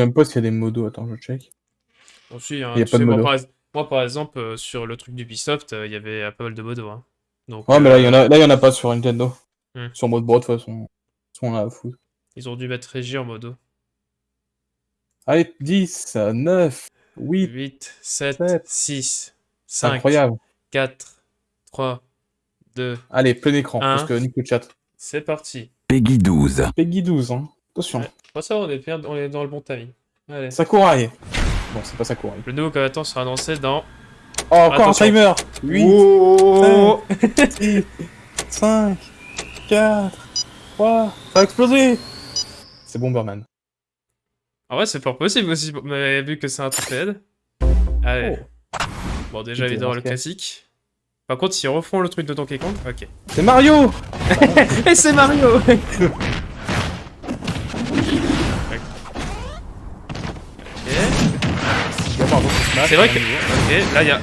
sais même pas s'il y a des modos. Attends, je check. Bon, si, hein, Il y a tu pas de sais, moi, par, ex- moi, par exemple, euh, sur le truc d'Ubisoft, euh, il y avait euh, pas mal de modos. Hein. Donc, Ouais, mais là, il y en a, là, il y en a pas sur Nintendo. Hmm. Sur mode broad, de toute façon. On a à foutre. ils ont dû mettre Régie en modo. Allez, 10, 9, 8, 8, 7, sept. 6, c'est 5, incroyable. 4, 3, 2. Allez, plein écran, parce que nique le chat. C'est parti. Peggy 12. Peggy 12, hein. Attention. Ouais. Bon, ça, on est, bien, on est dans le bon timing. Allez. Sakurai. Bon, c'est pas Sakurai. Le nouveau combattant sera annoncé dans. Oh, encore Attention. un timer 8, Oh 6, 5, 4, 3, ça va exploser C'est Bomberman. En vrai, c'est fort possible aussi, mais vu que c'est un triple Allez. Bon, déjà, C'était évidemment, le classique. Par contre, s'ils refont le truc de Donkey Kong, ok. C'est Mario Et c'est Mario Ok. C'est vrai que. Ok, là, il y a.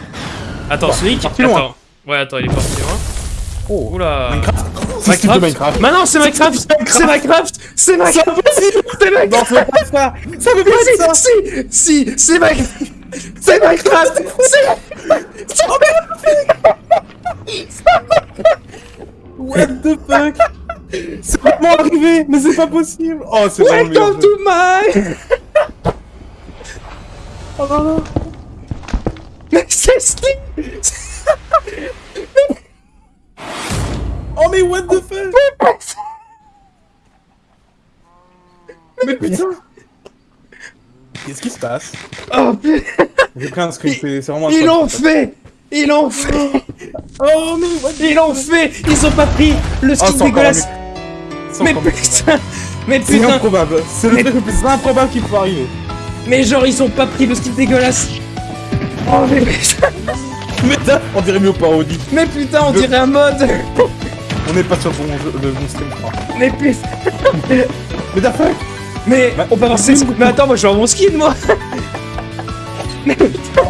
Attends, Sonic parti loin. Attends. Ouais, attends, il est parti loin. Oh Oula. Minecraft. C'est Minecraft. Mais non, c'est Minecraft. C'est Minecraft. C'est Minecraft. C'est Minecraft. Non, ça veut pas ça. Ça veut pas être ça si, si, si, c'est Minecraft. C'est Minecraft. C'est What the fuck? C'est vraiment arrivé Mais c'est pas possible. Oh, c'est vraiment le meilleur Welcome to my Oh non, c'est Oh mais what the fuck? Mais putain! Qu'est-ce qui se passe? Oh putain! J'ai pris un screen, c'est c'est vraiment Ils l'ont fait. Ils l'ont fait! Oh mais what the Ils l'ont fait! Ils ont pas pris le Oh, skin c'est dégueulasse! C'est Mais putain! Mais C'est putain! improbable. C'est le Mais- truc le plus improbable qui peut arriver. Mais genre, ils ont pas pris le skin dégueulasse Oh mais putain Mais là, on dirait mieux parodie Mais putain, on dirait un mode On n'est pas sur le bon, jeu, le bon stream, je crois. Mais putain Mais the fuck Mais Bah, on peut ses Mais attends, moi je veux avoir mon skin, moi Mais putain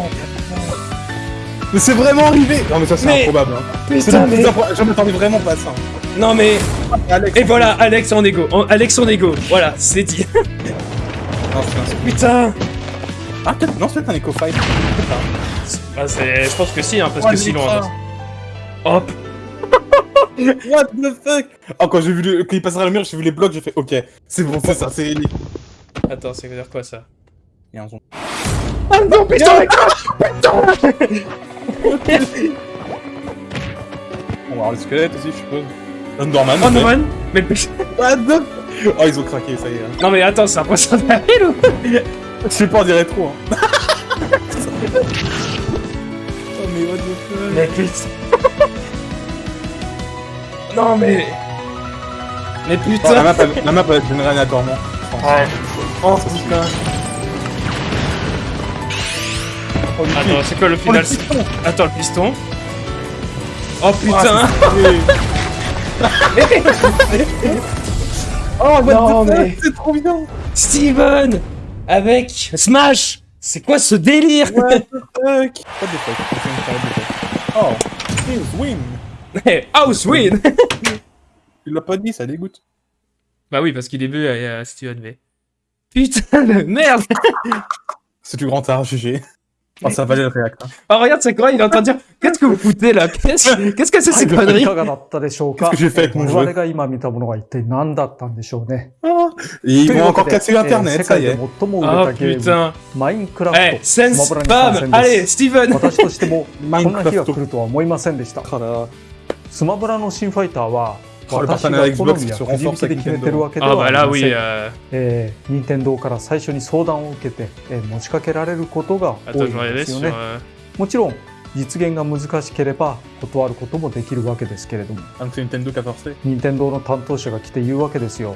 Mais c'est vraiment arrivé Non mais ça c'est Mais- improbable hein. Putain, mais... je m'attendais vraiment pas à ça. Non mais... Alex, Et voilà, Alex en égo. En- Alex en égo. Voilà, c'est dit. Un- Putain Ah peut-être, non c'est peut-être un Eco Fight. ah, c'est- Je pense que si, hein, parce Oh, que si, le l'on... micro. Hop What the fuck? Oh quand j'ai vu le... quand il passera le mur, j'ai vu les blocs, j'ai fait ok, c'est bon, c'est ça, c'est Ellie. Attends, ça veut dire quoi, ça? Il y a un son. Ah non, putain On va voir le squelette aussi, je suppose. Underman. Oh ok. non, man Mais putain What the Oh ils ont craqué, ça y est. hein. Non mais attends, c'est impressionnant ou Je sais pas, on dirait trop. Hein. oh mais what the fuck Mais putain Non mais... Mais Oh, la putain map, la map elle aléatoirement. je pense. Ouais. Oh putain. Oh, Attends, c'est quoi le Oh, le final Attends, le piston. Oh Ah, putain. Oh, what Non, the fuck, mais- c'est trop bien Steven Avec Smash C'est quoi ce délire What the fuck What the fuck C'est une carré de fuck. Oh, Steve's win Mais House win Il l'a pas dit, ça dégoûte. Bah oui, parce qu'il est vu à, à Steven V. Putain de merde C'est du grand art, GG. Oh, ça valait le réact. hein. Oh regarde, c'est quoi Il est en train de dire Qu'est-ce que vous foutez là Qu'est-ce qu'est-ce que c'est ces い conneries かがだったでしょうか Qu'est-ce que j'ai fait avec mon 我 jeu 々が今見たものは一体何だったんでしょうね。 Et ils という vont わけ encore で casser l'internet, えー世 ça 界 y で est. 最も売れ Oh たゲーム、 putain マインクラフ Eh, ト、 sense スマブラに参 spam 戦で Allez, す。 Steven 私としても、マイこんな日ンクラフトが来るとは思いませんでした。 Oh là là. スマブラの新ファイターは、 Oh, le 私が partenariat 好 Xbox みや se くじ引 renforce きで avec 決めてるわけで Ah は bah あり là ませ oui, ん。 euh... えー、任天堂から最初に相談を受けて、えー持ちかけられることが多 Attends, い je ん vais で aller すよ sur... ね。 euh, もちろん、実現が難しければ断ることもできるわけですけれども。 Ah, donc c'est Nintendo qui a forcé. 任天堂の担当者が来て言うわけですよ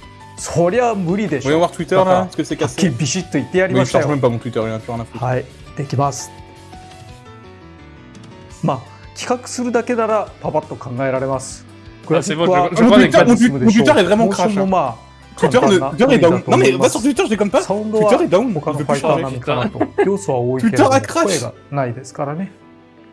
そりゃ無理でし Voyons ょ voir Twitter là, est-ce que c'est cassé ビシッと言ってやり Mais ま je した charge よ même pas mon Twitter, il a plus rien à foutre. はいできますまあ企画するだけならパパッと考えられます。グラフィ c'est ッ bon, クは je- je もう crois トゥ avec イッターもうトゥイッター est vraiment モーション crash も.まあ Twitter 簡 ne, 単な Twitter est 無理だ down. と Non 思 mais いま va す sur Twitter, je déconne pas. サウンド Twitter は est down. 他 Il のファ plus イター.並みかなと。要素は多いけれ Twitter ども a crash 声がないですからね。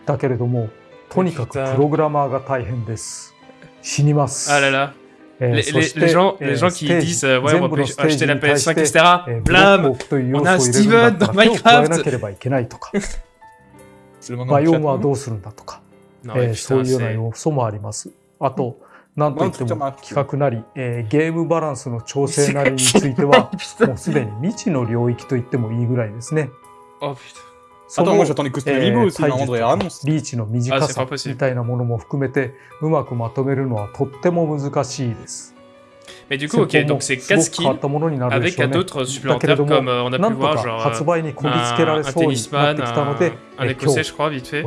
だけれども、とにかくプログラマーが大変です。死にます。Ah là là. les, les, les, gens, les gens qui disent ouais, on va acheter la PS5, etc. Blâme On a Steven dans Minecraft まあ、用レはどうするんだとか、えー、そういうような要素もあります。あと、なんといっても企画なり、えー、ゲームバランスの調整なりについては、もうすでに未知の領域とレってもいいぐらいですね。Oh putain. そ Attends, の moi j'attendais que c'était え Reboot ー aussi, 体 normalement, 術 devrait annonce. リーチの短あc'est さ pas possible みたいなものも含めてうまくまとめるのはとっても難しいです。 Mais du coup, ok, 戦法 donc も c'est す 4 ごく変わっ skills たものになるで avec しょう 4 ね。 autres だけれ supplémentaires ども comme euh, on a な pu んと voir, か genre 発 euh, 売にこぎつけら un, れ un そうになっ tennisman, てきたので un, un えー今 écossais, 日 je crois, vite fait.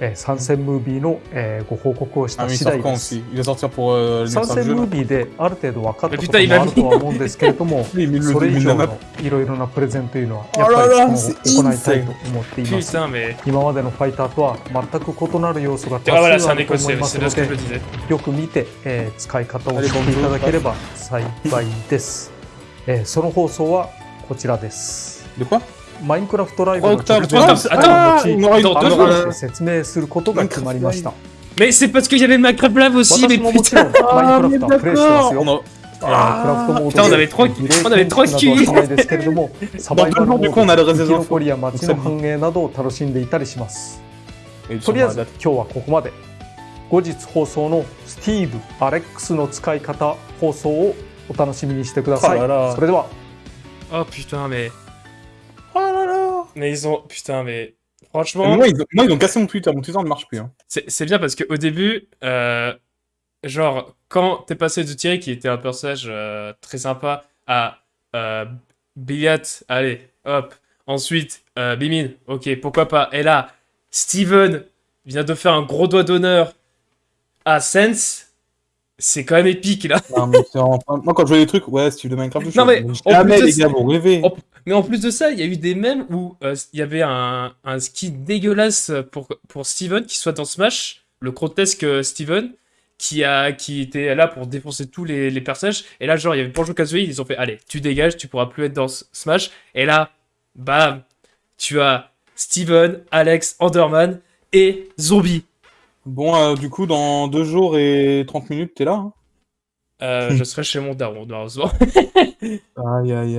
えー参戦ムービーの、えーご報告をし Ah, た次第です euh, 参戦ムービーである程度分かったこともあるとは思うんですけれども それ以上.のいろいろなプレゼンというのはあやっぱり行いたいと思っています.今までのファイターとは全く異なる要素が多 Ah 数あると思いますので.よく見て、えー使い方を知っていただければ幸いです、えーその放送はこちらですマインクラフトライブの Octobre 直前に Attends, あー後もう一個改どうぞめて説明することが決まりました Mais c'est parce qu'il y avait le Minecraft Lab aussi, mais 私ももちろ putain んマインクラフトはプレイしてますよ On a... えークラフトモード Putain, on avait trois- リレー on avait trois 研究などはしないですけれどもサバイバルモ du coup, on ー a ド le 生 reste き des 残 infos. りや街の繁栄などを楽しんでいたりします Et とりあえず sur 今日はここまで後日放送のスティーブ・アレックスの使い方放送をお楽しみにしてくださいあららそれでは Oh putain, mais... Oh là là Mais ils ont... Putain, mais... Franchement, moi, ils ont... moi, ils ont cassé mon Twitter. Mon Twitter ne marche plus. Hein. c'est bien parce qu'au début, euh, genre, quand t'es passé de Thierry, qui était un personnage euh, très sympa, à euh, Billiat, allez, hop. Ensuite, euh, Bimin, ok, pourquoi pas. Et là, Steven vient de faire un gros doigt d'honneur à Sense. C'est quand même épique, là. Non, mais Moi, quand je vois les trucs, ouais, Steve de Minecraft, je Non, mais jamais, les gars, vous rêvez. Mais en plus de ça, il y a eu des mèmes où euh, il y avait un, un ski dégueulasse pour, pour Steven qui soit dans Smash, le grotesque euh, Steven, qui, a, qui était là pour défoncer tous les, les personnages. Et là, genre, il y avait Banjo Kazooie, ils ont fait Allez, tu dégages, tu pourras plus être dans Smash. Et là, bam, tu as Steven, Alex, Enderman et Zombie. Bon, euh, du coup, dans 2 jours et 30 minutes, t'es là. Hein Euh, je serai chez mon daron, malheureusement. aïe, aïe, aïe.